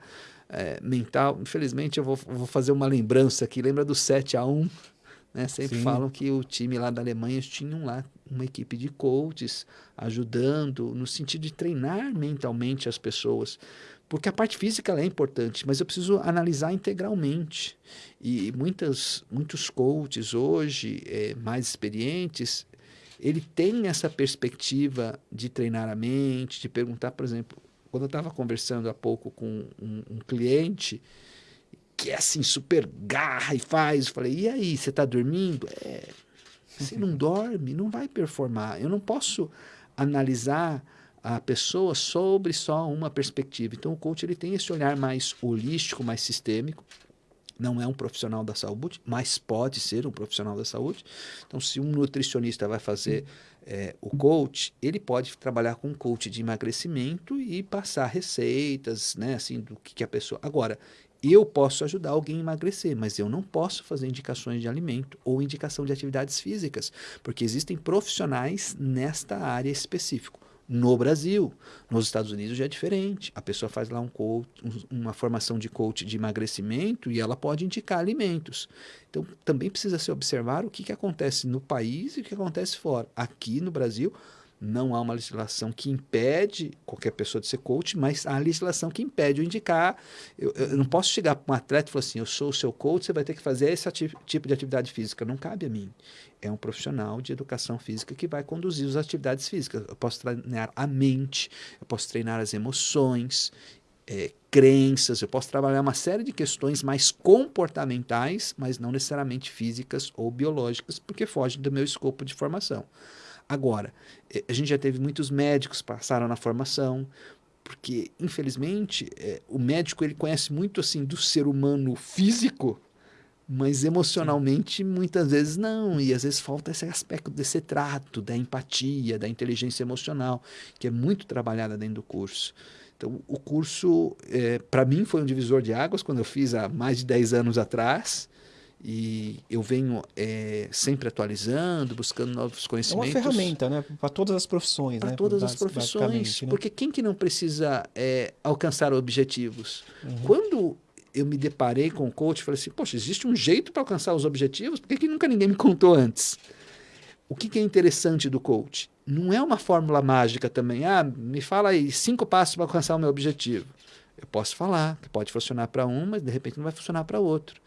eh, mental. Infelizmente, eu vou, vou fazer uma lembrança aqui. Lembra do 7 a 1 né? Sempre
Sim.
falam que o time lá da Alemanha tinham lá uma equipe de coaches ajudando no sentido de treinar mentalmente as pessoas. Porque a parte física é importante, mas eu preciso analisar integralmente. E muitas, muitos coaches hoje, eh, mais experientes, ele tem essa perspectiva de treinar a mente, de perguntar, por exemplo, quando eu estava conversando há pouco com um, um cliente que é assim, super garra e faz, eu falei, e aí, você está dormindo? É, se não dorme, não vai performar. Eu não posso analisar a pessoa sobre só uma perspectiva. Então, o coach ele tem esse olhar mais holístico, mais sistêmico. Não é um profissional da saúde, mas pode ser um profissional da saúde. Então, se um nutricionista vai fazer é, o coach, ele pode trabalhar com um coach de emagrecimento e passar receitas, né, assim, do que, que a pessoa. Agora, eu posso ajudar alguém a emagrecer, mas eu não posso fazer indicações de alimento ou indicação de atividades físicas, porque existem profissionais nesta área específica. No Brasil, nos Estados Unidos já é diferente. A pessoa faz lá um coach, um- uma formação de coach de emagrecimento e ela pode indicar alimentos. Então, também precisa se observar o que, que acontece no país e o que acontece fora. Aqui no Brasil, Não há uma legislação que impede qualquer pessoa de ser coach, mas há legislação que impede o indicar. Eu, eu não posso chegar para um atleta e falar assim: eu sou o seu coach, você vai ter que fazer esse tipo de atividade física. Não cabe a mim. É um profissional de educação física que vai conduzir as atividades físicas. Eu posso treinar a mente, eu posso treinar as emoções, é, crenças, eu posso trabalhar uma série de questões mais comportamentais, mas não necessariamente físicas ou biológicas, porque fogem do meu escopo de formação. Agora, eh, a gente já teve muitos médicos passaram na formação, porque infelizmente é, o médico ele conhece muito assim do ser humano físico, mas emocionalmente muitas vezes não, e às vezes falta esse aspecto desse trato, da empatia, da inteligência emocional, que é muito trabalhada dentro do curso. Então, o curso, é, para mim, foi um divisor de águas quando eu fiz há mais de 10 anos atrás. E eu venho é, sempre atualizando, buscando novos conhecimentos.
É uma ferramenta, né? Para todas as profissões,
Para
né?
todas as profissões. Né? Porque quem que não precisa é, alcançar objetivos? Uhum. Quando eu me deparei com o coach, falei assim, poxa, existe um jeito para alcançar os objetivos? Por que, que nunca ninguém me contou antes? O que, que é interessante do coach? Não é uma fórmula mágica também. Ah, me fala aí cinco passos para alcançar o meu objetivo. Eu posso falar, que pode funcionar para um, mas de repente não vai funcionar para outro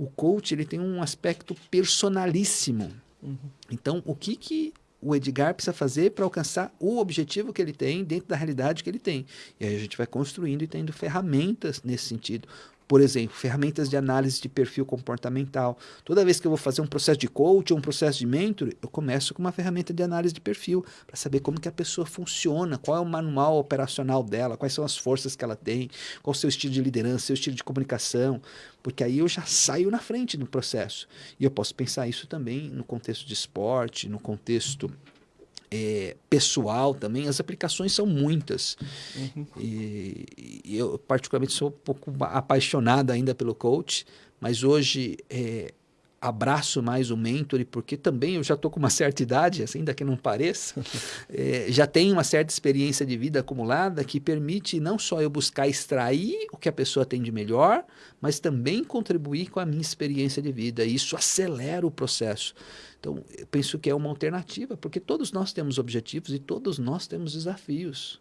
o coach ele tem um aspecto personalíssimo. Uhum. Então, o que, que o Edgar precisa fazer para alcançar o objetivo que ele tem dentro da realidade que ele tem? E aí a gente vai construindo e tendo ferramentas nesse sentido. Por exemplo, ferramentas de análise de perfil comportamental. Toda vez que eu vou fazer um processo de coach ou um processo de mentor, eu começo com uma ferramenta de análise de perfil para saber como que a pessoa funciona, qual é o manual operacional dela, quais são as forças que ela tem, qual o seu estilo de liderança, seu estilo de comunicação, porque aí eu já saio na frente do processo. E eu posso pensar isso também no contexto de esporte, no contexto é, pessoal também, as aplicações são muitas. Uhum. E, e, eu, particularmente, sou um pouco apaixonado ainda pelo coach, mas hoje é, abraço mais o mentor, porque também eu já estou com uma certa idade, assim, ainda que não pareça, é, já tenho uma certa experiência de vida acumulada que permite não só eu buscar extrair o que a pessoa tem de melhor, mas também contribuir com a minha experiência de vida. E isso acelera o processo. Então, eu penso que é uma alternativa, porque todos nós temos objetivos e todos nós temos desafios.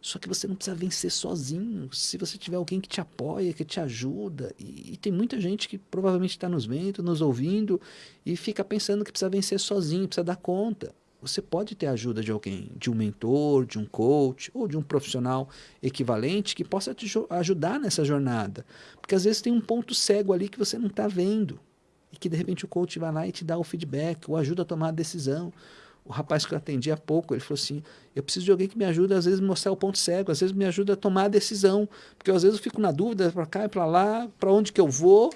Só que você não precisa vencer sozinho. Se você tiver alguém que te apoia, que te ajuda, e, e tem muita gente que provavelmente está nos vendo, nos ouvindo, e fica pensando que precisa vencer sozinho, precisa dar conta. Você pode ter a ajuda de alguém, de um mentor, de um coach ou de um profissional equivalente que possa te ajudar nessa jornada. Porque às vezes tem um ponto cego ali que você não está vendo. E que de repente o coach vai lá e te dá o feedback, ou ajuda a tomar a decisão o rapaz que eu atendi há pouco, ele falou assim: eu preciso de alguém que me ajude, às vezes, a mostrar o ponto cego, às vezes me ajuda a tomar a decisão, porque às vezes eu fico na dúvida para cá e para lá, para onde que eu vou,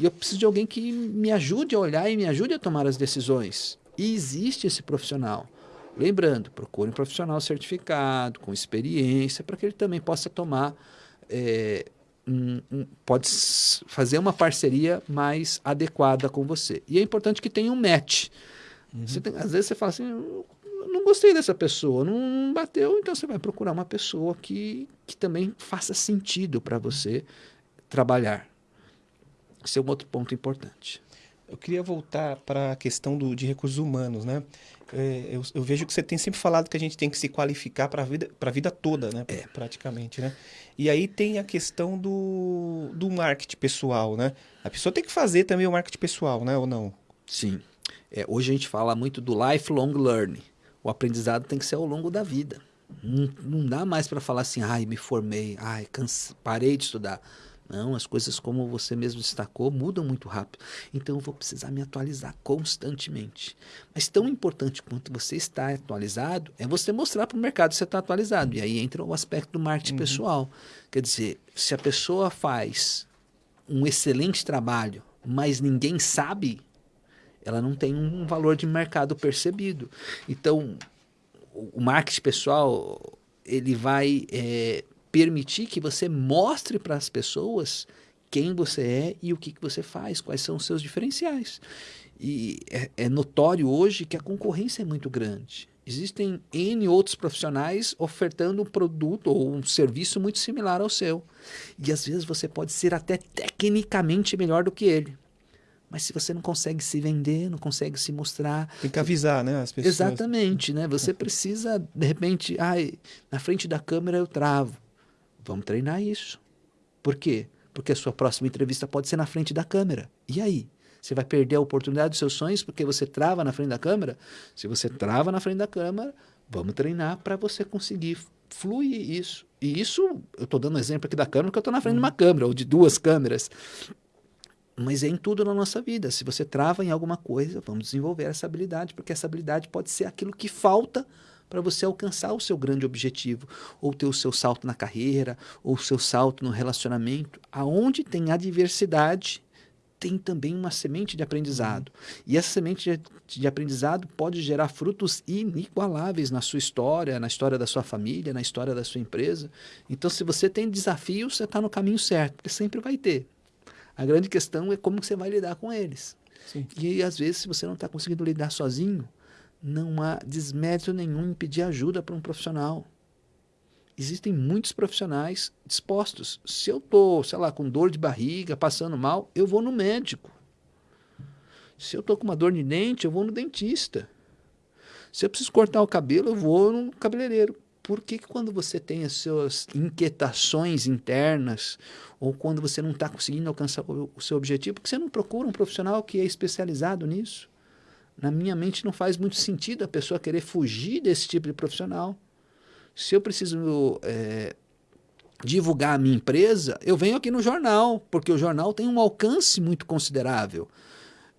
e eu preciso de alguém que me ajude a olhar e me ajude a tomar as decisões. E existe esse profissional. Lembrando, procure um profissional certificado, com experiência, para que ele também possa tomar, é, um, um, pode fazer uma parceria mais adequada com você. E é importante que tenha um match. Uhum. Tem, às vezes você fala assim, não gostei dessa pessoa, não bateu, então você vai procurar uma pessoa que, que também faça sentido para você trabalhar. Esse é um outro ponto importante.
Eu queria voltar para a questão do, de recursos humanos, né? É, eu, eu, vejo que você tem sempre falado que a gente tem que se qualificar para a vida, a vida toda, né? É. Praticamente, né? E aí tem a questão do, do marketing pessoal, né? A pessoa tem que fazer também o marketing pessoal, né? Ou não?
Sim. É, hoje a gente fala muito do lifelong learning. O aprendizado tem que ser ao longo da vida. Não, não dá mais para falar assim, ai, me formei, ai, canse, parei de estudar. Não, as coisas, como você mesmo destacou, mudam muito rápido. Então eu vou precisar me atualizar constantemente. Mas tão importante quanto você estar atualizado é você mostrar para o mercado que você está atualizado. E aí entra o aspecto do marketing uhum. pessoal. Quer dizer, se a pessoa faz um excelente trabalho, mas ninguém sabe, ela não tem um valor de mercado percebido. Então, o marketing pessoal ele vai é, permitir que você mostre para as pessoas quem você é e o que, que você faz, quais são os seus diferenciais. E é, é notório hoje que a concorrência é muito grande. Existem N outros profissionais ofertando um produto ou um serviço muito similar ao seu. E às vezes você pode ser até tecnicamente melhor do que ele Mas se você não consegue se vender, não consegue se mostrar.
Tem que avisar, né? As pessoas.
Exatamente, né? Você precisa, de repente, ai, na frente da câmera eu travo. Vamos treinar isso. Por quê? Porque a sua próxima entrevista pode ser na frente da câmera. E aí? Você vai perder a oportunidade dos seus sonhos porque você trava na frente da câmera? Se você trava na frente da câmera, vamos treinar para você conseguir fluir isso. E isso, eu estou dando um exemplo aqui da câmera, porque eu estou na frente de uma câmera, ou de duas câmeras. Mas é em tudo na nossa vida. Se você trava em alguma coisa, vamos desenvolver essa habilidade, porque essa habilidade pode ser aquilo que falta para você alcançar o seu grande objetivo, ou ter o seu salto na carreira, ou o seu salto no relacionamento. Aonde tem adversidade, tem também uma semente de aprendizado. E essa semente de, aprendizado pode gerar frutos inigualáveis na sua história, na história da sua família, na história da sua empresa. Então, se você tem desafios, você está no caminho certo, porque sempre vai ter. A grande questão é como você vai lidar com eles. Sim. E às vezes, se você não está conseguindo lidar sozinho, não há desmérito nenhum em pedir ajuda para um profissional. Existem muitos profissionais dispostos. Se eu estou, sei lá, com dor de barriga, passando mal, eu vou no médico. Se eu estou com uma dor de dente, eu vou no dentista. Se eu preciso cortar o cabelo, eu vou no cabeleireiro. Por que, que quando você tem as suas inquietações internas, ou quando você não está conseguindo alcançar o, o seu objetivo, porque você não procura um profissional que é especializado nisso? Na minha mente não faz muito sentido a pessoa querer fugir desse tipo de profissional. Se eu preciso é, divulgar a minha empresa, eu venho aqui no jornal, porque o jornal tem um alcance muito considerável.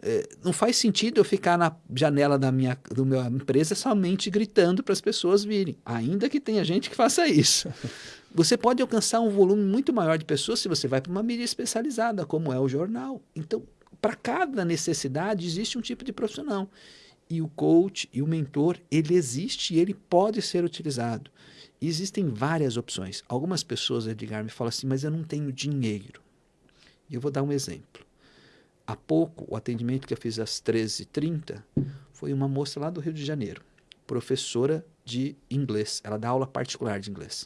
É, não faz sentido eu ficar na janela da minha, do minha empresa somente gritando para as pessoas virem, ainda que tenha gente que faça isso. Você pode alcançar um volume muito maior de pessoas se você vai para uma mídia especializada, como é o jornal. Então, para cada necessidade existe um tipo de profissional. E o coach e o mentor, ele existe e ele pode ser utilizado. E existem várias opções. Algumas pessoas, Edgar, me falam assim, mas eu não tenho dinheiro. E eu vou dar um exemplo. Há pouco, o atendimento que eu fiz às 13h30 foi uma moça lá do Rio de Janeiro, professora de inglês. Ela dá aula particular de inglês.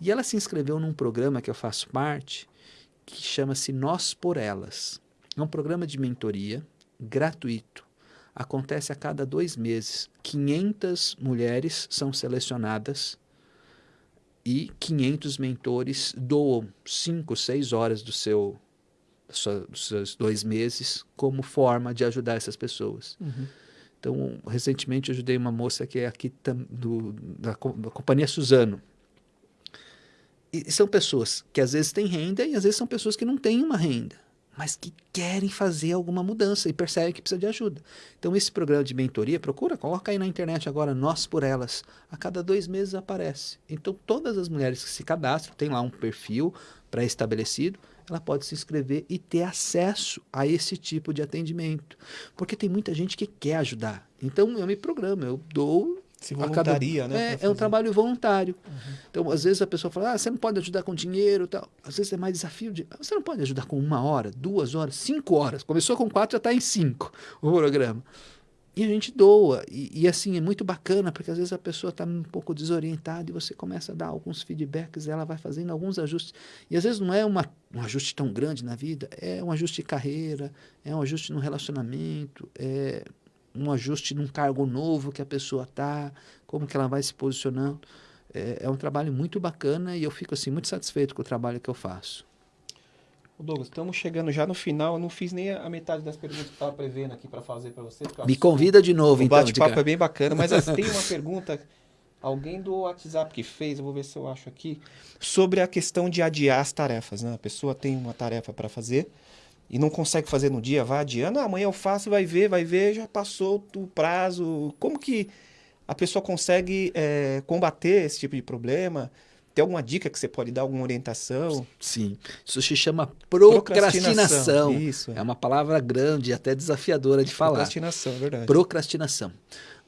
E ela se inscreveu num programa que eu faço parte, que chama-se Nós por Elas. É um programa de mentoria gratuito. Acontece a cada dois meses. 500 mulheres são selecionadas e 500 mentores doam 5, 6 horas do seu, dos seus dois meses como forma de ajudar essas pessoas. Uhum. Então, recentemente eu ajudei uma moça que é aqui do, da, da companhia Suzano. E são pessoas que às vezes têm renda e às vezes são pessoas que não têm uma renda mas que querem fazer alguma mudança e percebem que precisa de ajuda. Então, esse programa de mentoria, procura, coloca aí na internet agora, Nós por Elas. A cada dois meses aparece. Então, todas as mulheres que se cadastram, tem lá um perfil pré-estabelecido, ela pode se inscrever e ter acesso a esse tipo de atendimento. Porque tem muita gente que quer ajudar. Então, eu me programo, eu dou
se voluntaria,
cada...
né?
É, é um trabalho voluntário. Uhum. Então, às vezes a pessoa fala, ah, você não pode ajudar com dinheiro tal. Às vezes é mais desafio de. Você não pode ajudar com uma hora, duas horas, cinco horas. Começou com quatro, já está em cinco o programa. E a gente doa. E, e, assim, é muito bacana, porque às vezes a pessoa está um pouco desorientada e você começa a dar alguns feedbacks, ela vai fazendo alguns ajustes. E às vezes não é uma, um ajuste tão grande na vida, é um ajuste de carreira, é um ajuste no relacionamento, é um ajuste num cargo novo que a pessoa está, como que ela vai se posicionando. É, é, um trabalho muito bacana e eu fico assim muito satisfeito com o trabalho que eu faço.
Douglas, estamos chegando já no final. Eu não fiz nem a metade das perguntas que estava prevendo aqui para fazer para você.
Me convida de novo,
o
então.
O bate-papo é bem bacana, mas assim, tem uma pergunta, alguém do WhatsApp que fez, eu vou ver se eu acho aqui, sobre a questão de adiar as tarefas. Né? A pessoa tem uma tarefa para fazer, e não consegue fazer no dia, vai adiando, ah, amanhã eu faço, vai ver, vai ver, já passou o prazo. Como que a pessoa consegue é, combater esse tipo de problema? Tem alguma dica que você pode dar, alguma orientação?
Sim. Isso se chama procrastinação. procrastinação.
Isso.
É uma palavra grande até desafiadora de falar.
Procrastinação, é verdade.
Procrastinação.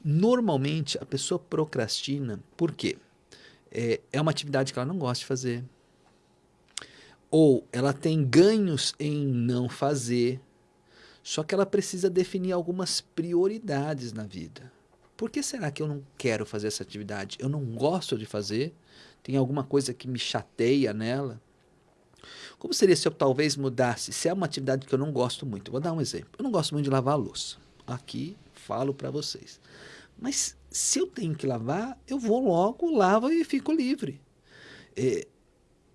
Normalmente a pessoa procrastina por quê? É, é uma atividade que ela não gosta de fazer ou ela tem ganhos em não fazer, só que ela precisa definir algumas prioridades na vida. Por que será que eu não quero fazer essa atividade? Eu não gosto de fazer? Tem alguma coisa que me chateia nela? Como seria se eu talvez mudasse? Se é uma atividade que eu não gosto muito, vou dar um exemplo. Eu não gosto muito de lavar a louça. Aqui falo para vocês. Mas se eu tenho que lavar, eu vou logo, lavo e fico livre. É,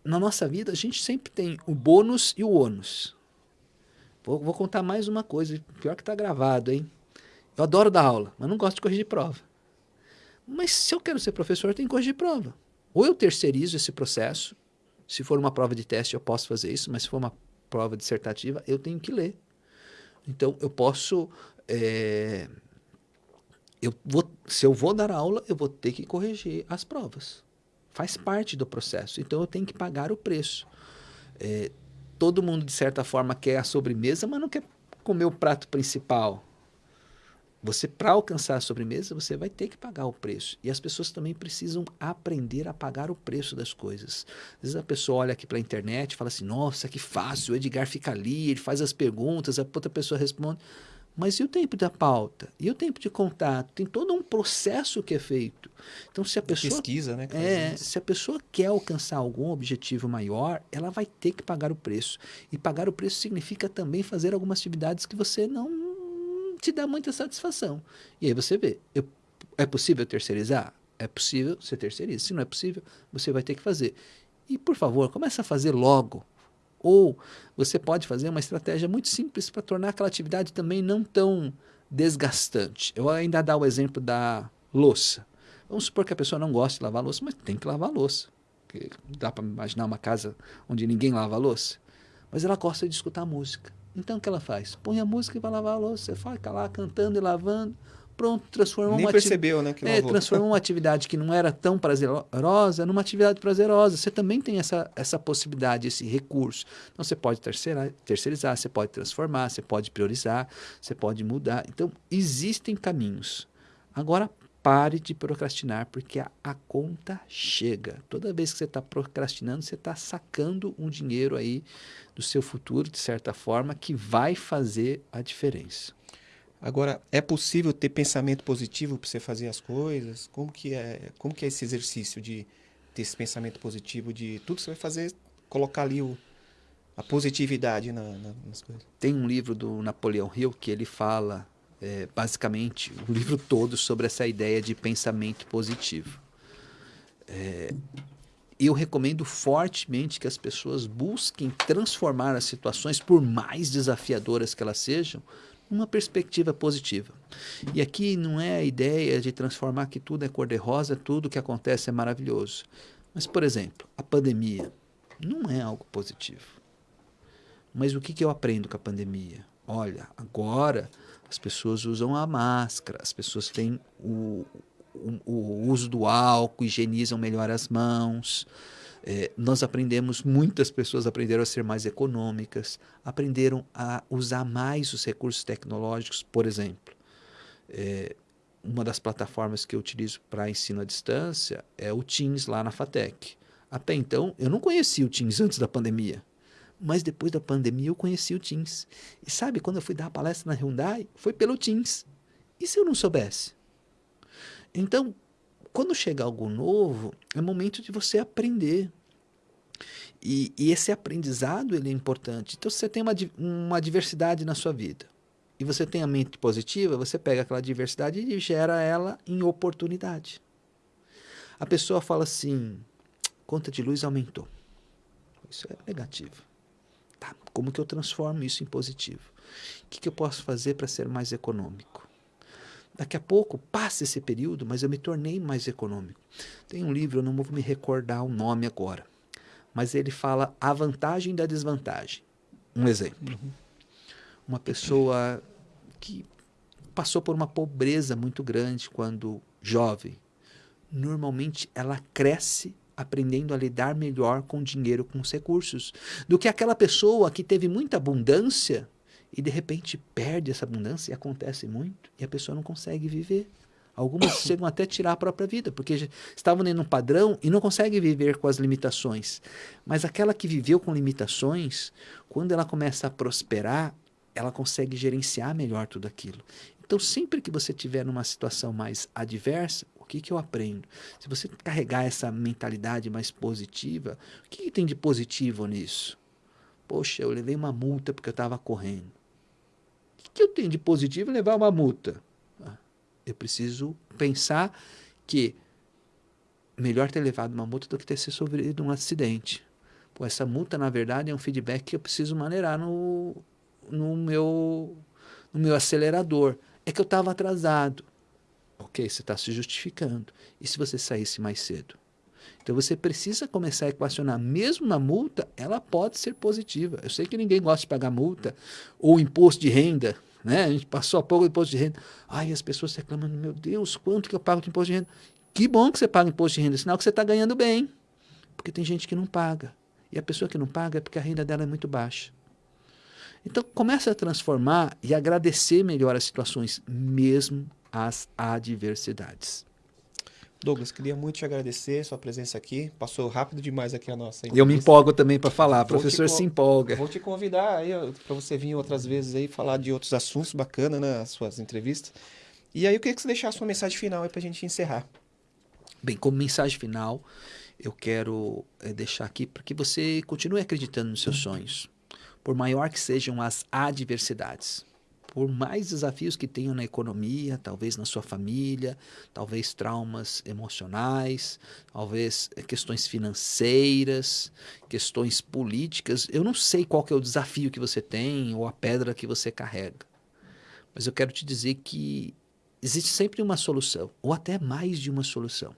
na nossa vida, a gente sempre tem o bônus e o ônus. Vou, vou contar mais uma coisa, pior que está gravado, hein? Eu adoro dar aula, mas não gosto de corrigir prova. Mas se eu quero ser professor, eu tenho que corrigir prova. Ou eu terceirizo esse processo, se for uma prova de teste, eu posso fazer isso, mas se for uma prova dissertativa, eu tenho que ler. Então, eu posso. É, eu vou, se eu vou dar aula, eu vou ter que corrigir as provas. Faz parte do processo. Então, eu tenho que pagar o preço. É, todo mundo, de certa forma, quer a sobremesa, mas não quer comer o prato principal. Você, para alcançar a sobremesa, você vai ter que pagar o preço. E as pessoas também precisam aprender a pagar o preço das coisas. Às vezes a pessoa olha aqui para a internet e fala assim: nossa, que fácil, o Edgar fica ali, ele faz as perguntas, a outra pessoa responde. Mas e o tempo da pauta? E o tempo de contato? Tem todo um processo que é feito. Então, se a pessoa.
Pesquisa, né?
É, se a pessoa quer alcançar algum objetivo maior, ela vai ter que pagar o preço. E pagar o preço significa também fazer algumas atividades que você não te dá muita satisfação. E aí você vê, eu, é possível terceirizar? É possível, você terceiriza. Se não é possível, você vai ter que fazer. E, por favor, comece a fazer logo. Ou você pode fazer uma estratégia muito simples para tornar aquela atividade também não tão desgastante. Eu ainda dar o exemplo da louça. Vamos supor que a pessoa não gosta de lavar louça, mas tem que lavar louça. Dá para imaginar uma casa onde ninguém lava louça. Mas ela gosta de escutar música. Então o que ela faz? Põe a música e vai lavar a louça. Você fica lá cantando e lavando. Pronto, transforma
Nem
uma
percebeu, né? Que
é, transformou uma atividade que não era tão prazerosa numa atividade prazerosa. Você também tem essa, essa possibilidade, esse recurso. Então você pode terceirizar, você pode transformar, você pode priorizar, você pode mudar. Então existem caminhos. Agora pare de procrastinar, porque a, a conta chega. Toda vez que você está procrastinando, você está sacando um dinheiro aí do seu futuro, de certa forma, que vai fazer a diferença.
Agora, é possível ter pensamento positivo para você fazer as coisas? Como que é, como que é esse exercício de ter esse pensamento positivo de tudo que você vai fazer, colocar ali o, a positividade na, na, nas coisas?
Tem um livro do Napoleão Hill que ele fala é, basicamente o livro todo sobre essa ideia de pensamento positivo. É, eu recomendo fortemente que as pessoas busquem transformar as situações, por mais desafiadoras que elas sejam, numa perspectiva positiva. E aqui não é a ideia de transformar que tudo é cor-de-rosa, tudo que acontece é maravilhoso. Mas, por exemplo, a pandemia não é algo positivo. Mas o que, que eu aprendo com a pandemia? Olha, agora as pessoas usam a máscara, as pessoas têm o, o, o uso do álcool, higienizam melhor as mãos. É, nós aprendemos, muitas pessoas aprenderam a ser mais econômicas, aprenderam a usar mais os recursos tecnológicos, por exemplo. É, uma das plataformas que eu utilizo para ensino à distância é o Teams lá na FATEC. Até então, eu não conhecia o Teams antes da pandemia. Mas depois da pandemia eu conheci o Teams. E sabe, quando eu fui dar a palestra na Hyundai, foi pelo Teams. E se eu não soubesse? Então, quando chega algo novo, é momento de você aprender. E, e, esse aprendizado ele é importante. Então, se você tem uma, uma diversidade na sua vida e você tem a mente positiva, você pega aquela diversidade e gera ela em oportunidade. A pessoa fala assim: conta de luz aumentou. Isso é negativo. Tá, como que eu transformo isso em positivo? O que, que eu posso fazer para ser mais econômico? Daqui a pouco passa esse período, mas eu me tornei mais econômico. Tem um livro, eu não vou me recordar o nome agora, mas ele fala a vantagem da desvantagem. Um exemplo. Uhum. Uma pessoa que passou por uma pobreza muito grande quando jovem, normalmente ela cresce aprendendo a lidar melhor com o dinheiro, com os recursos, do que aquela pessoa que teve muita abundância e de repente perde essa abundância e acontece muito e a pessoa não consegue viver. Algumas chegam até a tirar a própria vida, porque estavam em um padrão e não conseguem viver com as limitações. Mas aquela que viveu com limitações, quando ela começa a prosperar, ela consegue gerenciar melhor tudo aquilo. Então, sempre que você tiver numa situação mais adversa, que, que eu aprendo? Se você carregar essa mentalidade mais positiva, o que, que tem de positivo nisso? Poxa, eu levei uma multa porque eu estava correndo. O que eu tenho de positivo em levar uma multa? Ah, eu preciso pensar que melhor ter levado uma multa do que ter se sofrido um acidente. Pô, essa multa, na verdade, é um feedback que eu preciso maneirar no, no, meu, no meu acelerador. É que eu estava atrasado. Ok, você está se justificando. E se você saísse mais cedo? Então você precisa começar a equacionar. Mesmo uma multa, ela pode ser positiva. Eu sei que ninguém gosta de pagar multa ou imposto de renda. Né? A gente passou há pouco imposto de renda. Ai, as pessoas reclamando, meu Deus, quanto que eu pago de imposto de renda? Que bom que você paga imposto de renda, sinal que você está ganhando bem. Porque tem gente que não paga. E a pessoa que não paga é porque a renda dela é muito baixa. Então, comece a transformar e agradecer melhor as situações, mesmo as adversidades.
Douglas, queria muito te agradecer sua presença aqui. Passou rápido demais aqui a nossa
entrevista. Eu me empolgo também para falar, o professor se empolga.
Vou te convidar aí para você vir outras vezes aí falar de outros assuntos bacanas nas né, suas entrevistas. E aí eu queria que você deixasse uma mensagem final aí para a gente encerrar.
Bem, como mensagem final, eu quero é, deixar aqui para que você continue acreditando nos seus sonhos, por maior que sejam as adversidades por mais desafios que tenham na economia, talvez na sua família, talvez traumas emocionais, talvez eh, questões financeiras, questões políticas. Eu não sei qual é o desafio que você tem ou a pedra que você carrega. Mas eu quero te dizer que existe sempre uma solução, ou até mais de uma solução.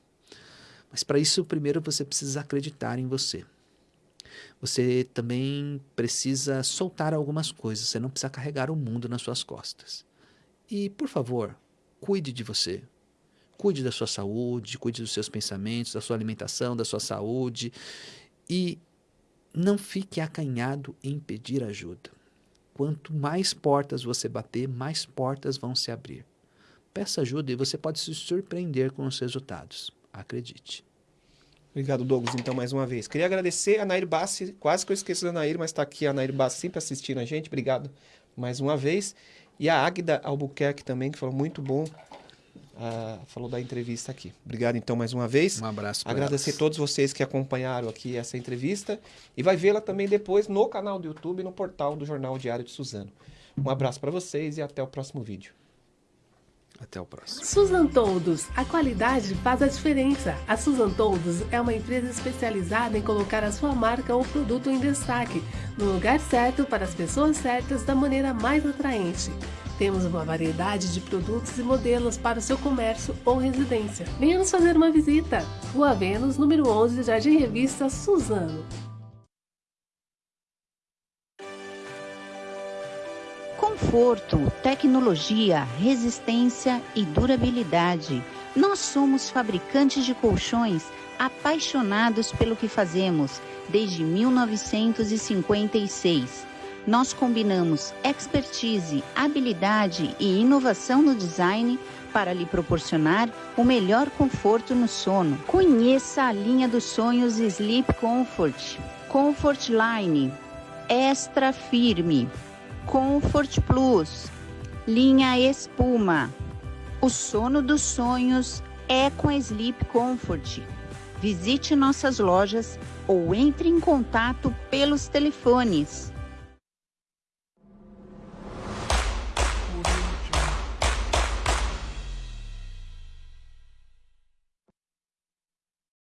Mas para isso, primeiro você precisa acreditar em você você também precisa soltar algumas coisas. Você não precisa carregar o mundo nas suas costas. E, por favor, cuide de você. Cuide da sua saúde, cuide dos seus pensamentos, da sua alimentação, da sua saúde. E não fique acanhado em pedir ajuda. Quanto mais portas você bater, mais portas vão se abrir. Peça ajuda e você pode se surpreender com os resultados. Acredite.
Obrigado, Douglas, então, mais uma vez. Queria agradecer a Nair Bassi, quase que eu esqueço da Nair, mas está aqui a Nair Bassi sempre assistindo a gente. Obrigado mais uma vez. E a Águida Albuquerque também, que falou muito bom, uh, falou da entrevista aqui. Obrigado, então, mais uma vez.
Um abraço
Agradecer a todos vocês que acompanharam aqui essa entrevista. E vai vê-la também depois no canal do YouTube e no portal do Jornal Diário de Suzano. Um abraço para vocês e até o próximo vídeo.
Até o próximo.
Suzan Toldos, a qualidade faz a diferença. A Suzan Toldos é uma empresa especializada em colocar a sua marca ou produto em destaque, no lugar certo para as pessoas certas da maneira mais atraente. Temos uma variedade de produtos e modelos para o seu comércio ou residência. Venha nos fazer uma visita. Rua Vênus, número 11, Jardim Revista, Suzano.
Conforto, tecnologia, resistência e durabilidade. Nós somos fabricantes de colchões apaixonados pelo que fazemos desde 1956. Nós combinamos expertise, habilidade e inovação no design para lhe proporcionar o melhor conforto no sono. Conheça a linha dos sonhos Sleep Comfort, Comfort Line, Extra Firme Comfort Plus, linha espuma. O sono dos sonhos é com a Sleep Comfort. Visite nossas lojas ou entre em contato pelos telefones